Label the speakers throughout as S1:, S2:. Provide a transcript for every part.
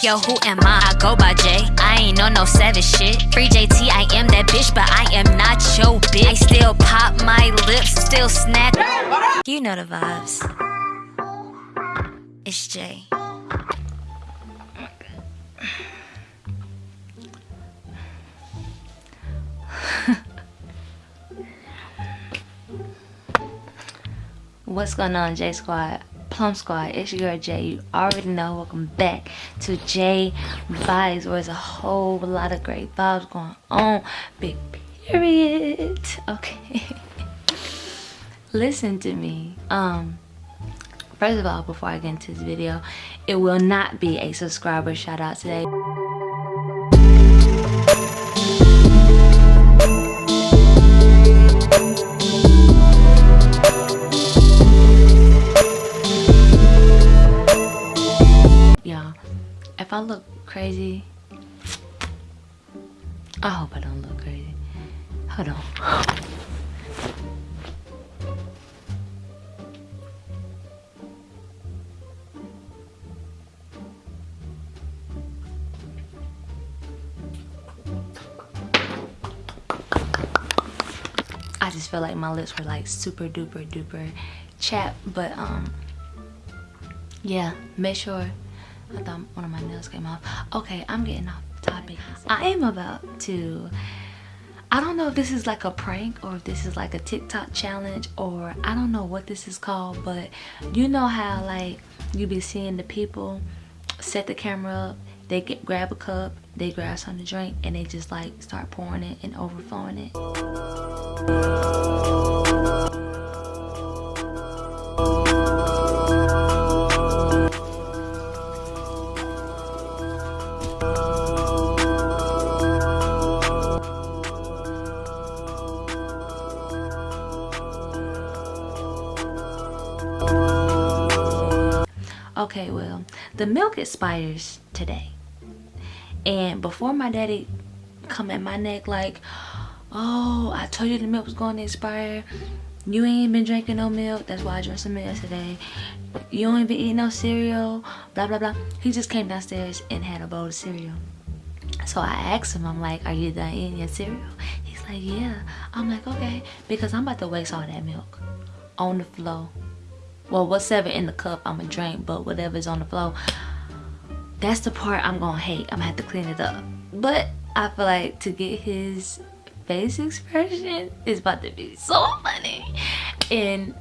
S1: Yo, who am I? I go by J. I ain't on no savage shit. Free JT, I am that bitch, but I am not your bitch. I still pop my lips, still snack. You know the vibes. It's J. What's going on, J Squad? Plum Squad, it's your girl Jay. You already know. Welcome back to J Vibes, where there's a whole lot of great vibes going on. Big period. Okay. Listen to me. Um, first of all, before I get into this video, it will not be a subscriber shout out today. I look crazy, I hope I don't look crazy. Hold on. I just feel like my lips were like super duper duper chapped, but um, yeah, make sure One of my nails came off. Okay, I'm getting off topic. I am about to I don't know if this is like a prank or if this is like a TikTok challenge or I don't know what this is called, but you know how like you be seeing the people set the camera up, they get grab a cup, they grab something to drink, and they just like start pouring it and overflowing it. Okay well the milk expires today. And before my daddy come at my neck like oh i told you the milk was going to expire. You ain't been drinking no milk. That's why i drank some milk today you ain't been eating no cereal. Blah blah blah. He just came downstairs and had a bowl of cereal. So i asked him i'm like are you done eating your cereal? He's like yeah. I'm like okay because i'm about to waste all that milk on the floor well whatever in the cup i'm gonna drink but whatever's on the floor that's the part i'm gonna hate. I'm gonna have to clean it up. But i feel like to get his face expression is about to be so funny. And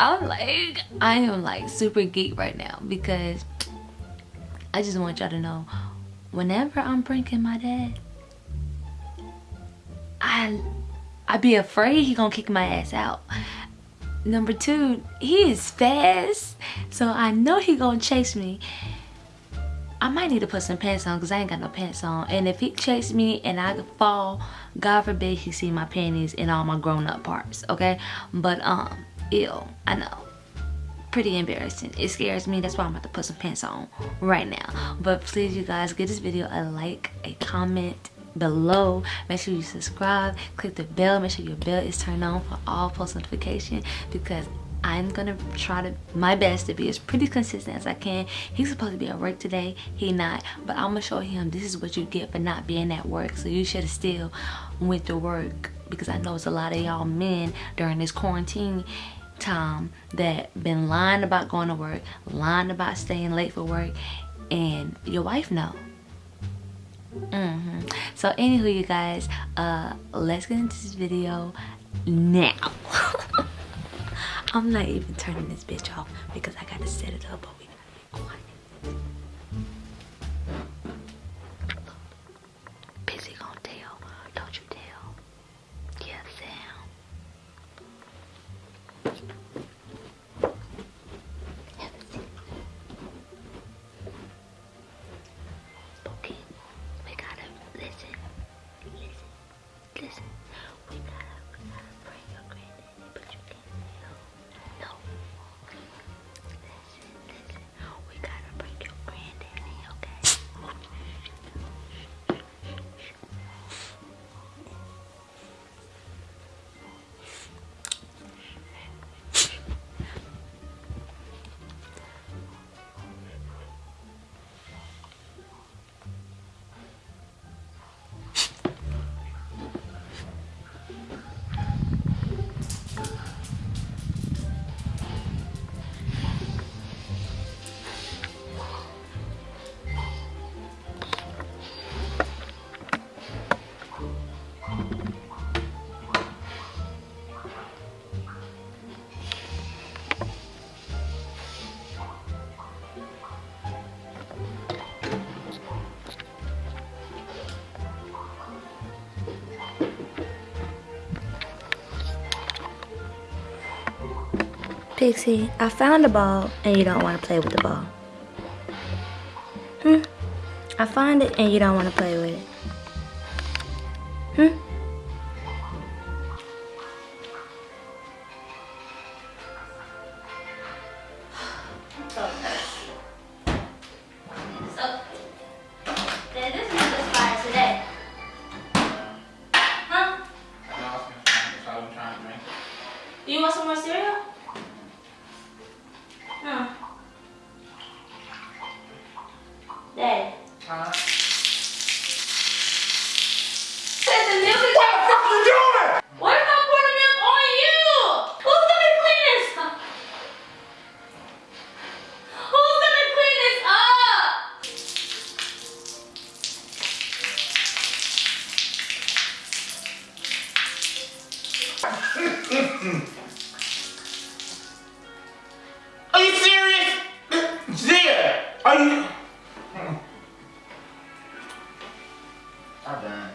S1: i'm like i am like super geek right now because i just want y'all to know whenever i'm pranking my dad i i be afraid he gonna kick my ass out number two he is fast. So i know he gonna chase me. I might need to put some pants on because i ain't got no pants on. And if he chase me and i fall god forbid he see my panties and all my grown-up parts okay? But um ill i know. Pretty embarrassing. It scares me. That's why i'm about to put some pants on right now. But please you guys give this video a like a comment below make sure you subscribe click the bell make sure your bell is turned on for all post notification because I'm gonna try to my best to be as pretty consistent as I can. He's supposed to be at work today, he not, but I'm gonna show him this is what you get for not being at work. So you should have still went to work because I know it's a lot of y'all men during this quarantine time that been lying about going to work, lying about staying late for work, and your wife know Mm -hmm. So anywho, you guys, uh, let's get into this video now. I'm not even turning this bitch off because I gotta set it up. Busy tell, don't you tell? Sam. Pixie, I found a ball and you don't want to play with the ball. Hmm? I find it and you don't want to play with it. Hmm?
S2: Are you serious? Zia, are you? I'm done.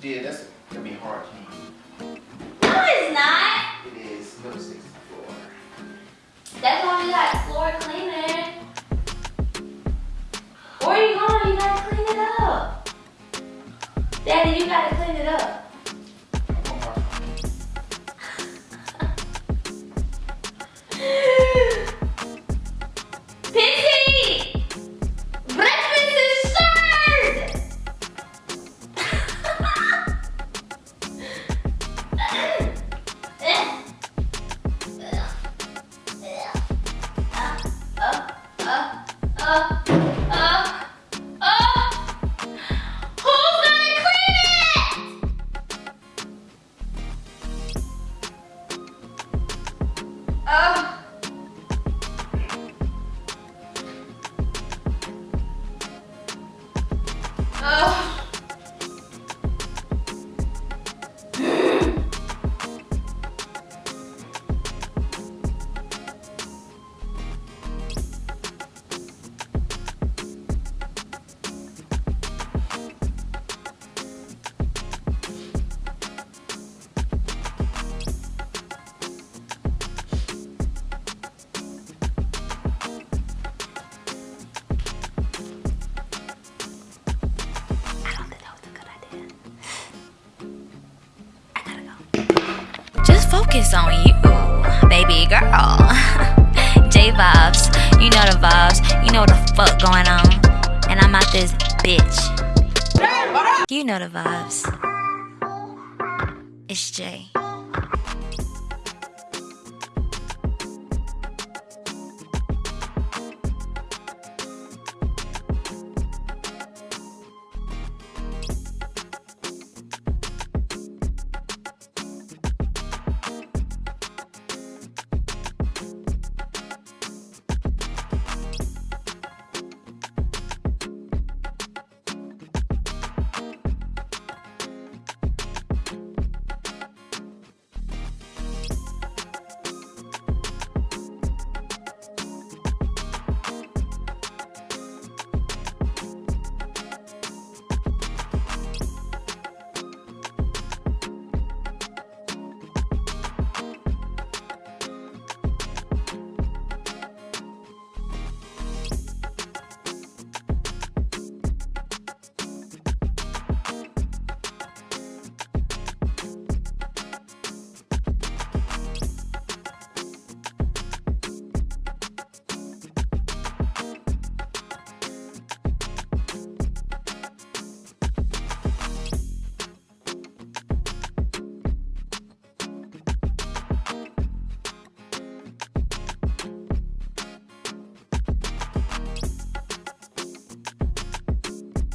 S2: Yeah, that's gonna be hard to use.
S3: No, it's not.
S2: It is number 64.
S3: That's why we got floor cleaner. Where are you going? You gotta clean it up. Daddy, you gotta clean it up.
S2: One
S1: focus on you, baby girl. J vibes, you know the vibes, you know what the fuck going on. And I'm out this bitch. You know the vibes. It's Jay.